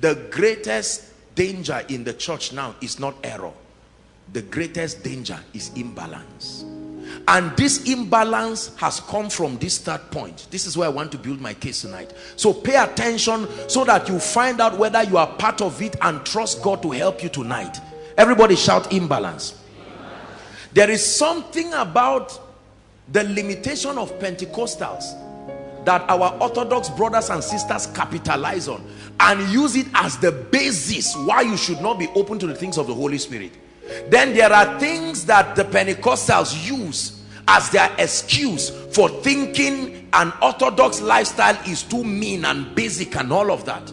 the greatest danger in the church now is not error. The greatest danger is imbalance. And this imbalance has come from this third point. This is where i want to build my case tonight. So pay attention so that you find out whether you are part of it and trust god to help you tonight. Everybody shout imbalance. There is something about the limitation of pentecostals that our orthodox brothers and sisters capitalize on and use it as the basis why you should not be open to the things of the holy spirit. Then there are things that the pentecostals use as their excuse for thinking an orthodox lifestyle is too mean and basic and all of that.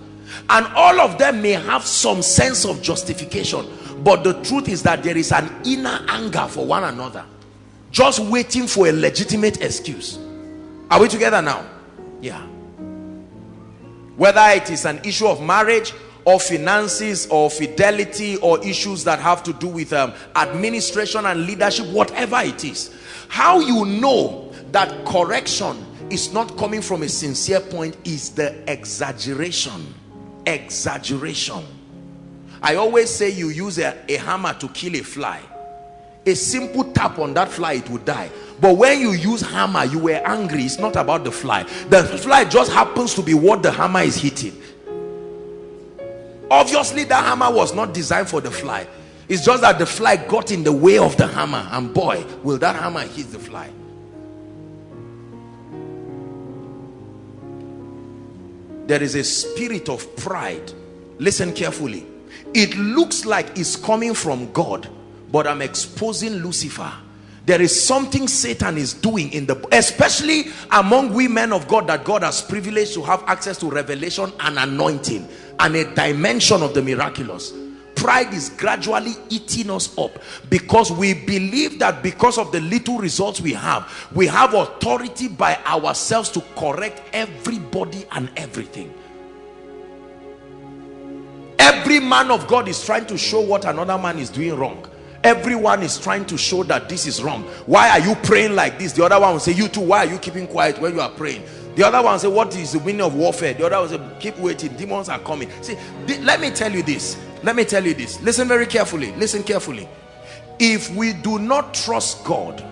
And all of them may have some sense of justification but the truth is that there is an inner anger for one another just waiting for a legitimate excuse. Are we together now yeah. Whether it is an issue of marriage or finances or fidelity or issues that have to do with um, administration and leadership whatever it is how you know that correction is not coming from a sincere point is the exaggeration. Exaggeration. I always say you use a, a hammer to kill a fly a simple tap on that fly it would die. But when you use hammer you were angry. It's not about the fly. The fly just happens to be what the hammer is hitting. Obviously that hammer was not designed for the fly. It's just that the fly got in the way of the hammer and boy will that hammer hit the fly. There is a spirit of pride. Listen carefully. It looks like it's coming from God but I'm exposing Lucifer. There is something Satan is doing in the especially among women of God that God has privileged to have access to revelation and anointing and a dimension of the miraculous. Pride is gradually eating us up because we believe that because of the little results we have we have authority by ourselves to correct everybody and everything. Every man of God is trying to show what another man is doing wrong everyone is trying to show that this is wrong. Why are you praying like this? The other one will say you too why are you keeping quiet when you are praying? The other one say what is the meaning of warfare? The other one say keep waiting demons are coming. See let me tell you this. Let me tell you this. Listen very carefully. Listen carefully. If we do not trust god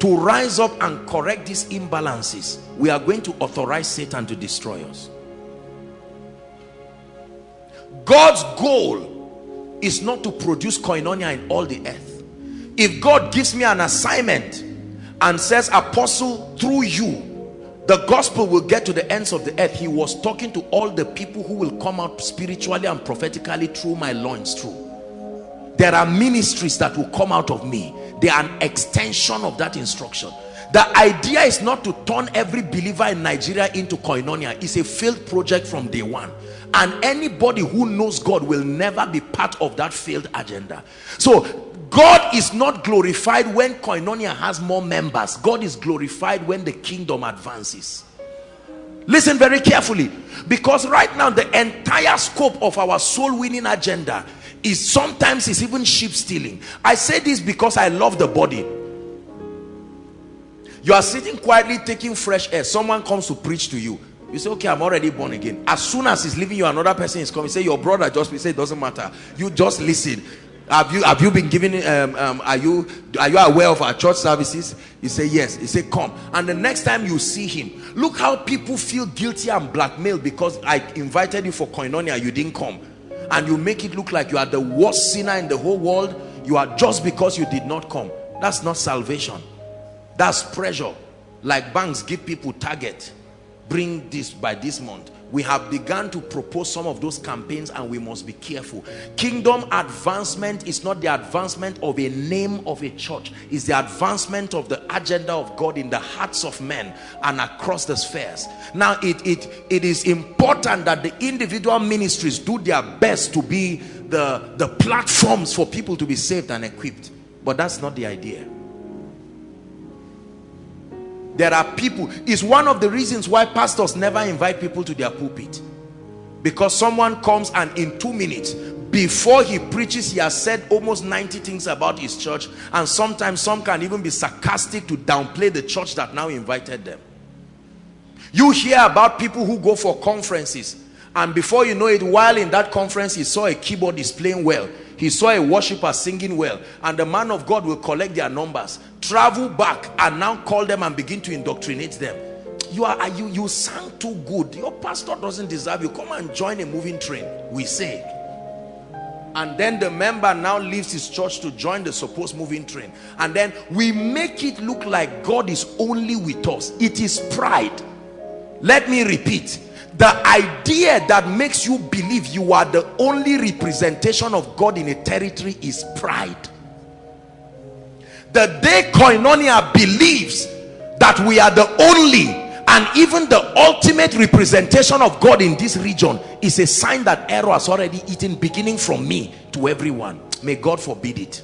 to rise up and correct these imbalances we are going to authorize satan to destroy us. God's goal is not to produce koinonia in all the earth. If god gives me an assignment and says apostle through you the gospel will get to the ends of the earth he was talking to all the people who will come out spiritually and prophetically through my loins through. There are ministries that will come out of me. They are an extension of that instruction the idea is not to turn every believer in nigeria into koinonia it's a failed project from day one and anybody who knows god will never be part of that failed agenda so God is not glorified when Koinonia has more members. God is glorified when the kingdom advances. Listen very carefully because right now the entire scope of our soul winning agenda is sometimes is even sheep stealing. I say this because I love the body. You are sitting quietly taking fresh air. Someone comes to preach to you. You say, okay, I'm already born again. As soon as he's leaving you, another person is coming. Say, your brother just, say, it doesn't matter. You just listen have you have you been given um, um, are you are you aware of our church services you say yes he say come and the next time you see him look how people feel guilty and blackmailed because i invited you for koinonia you didn't come and you make it look like you are the worst sinner in the whole world you are just because you did not come that's not salvation that's pressure. Like banks give people target. Bring this by this month. We have begun to propose some of those campaigns and we must be careful. Kingdom advancement is not the advancement of a name of a church. It's the advancement of the agenda of God in the hearts of men and across the spheres. Now it it it is important that the individual ministries do their best to be the the platforms for people to be saved and equipped. But that's not the idea there are people is one of the reasons why pastors never invite people to their pulpit. Because someone comes and in two minutes before he preaches he has said almost 90 things about his church. And sometimes some can even be sarcastic to downplay the church that now invited them. You hear about people who go for conferences. And before you know it while in that conference he saw a keyboardist playing well he saw a worshiper singing well and the man of God will collect their numbers travel back and now call them and begin to indoctrinate them. You are you you sang too good. Your pastor doesn't deserve you. Come and join a moving train we say. And then the member now leaves his church to join the supposed moving train. And then we make it look like God is only with us. It is pride. Let me repeat the idea that makes you believe you are the only representation of God in a territory is pride. The day koinonia believes that we are the only and even the ultimate representation of God in this region is a sign that error has already eaten beginning from me to everyone. May God forbid it